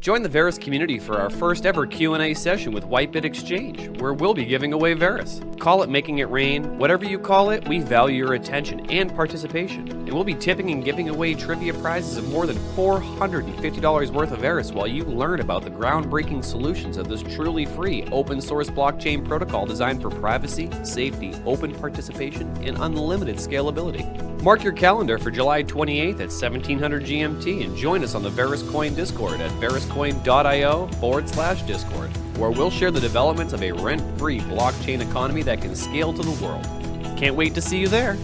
Join the Verus community for our first ever Q&A session with Whitebit Exchange, where we'll be giving away Verus. Call it making it rain, whatever you call it, we value your attention and participation. And we'll be tipping and giving away trivia prizes of more than $450 worth of Verus while you learn about the groundbreaking solutions of this truly free open source blockchain protocol designed for privacy, safety, open participation, and unlimited scalability. Mark your calendar for July 28th at 1700 GMT and join us on the Verus Coin Discord at veruscoin.io forward slash Discord, where we'll share the developments of a rent free blockchain economy that can scale to the world. Can't wait to see you there!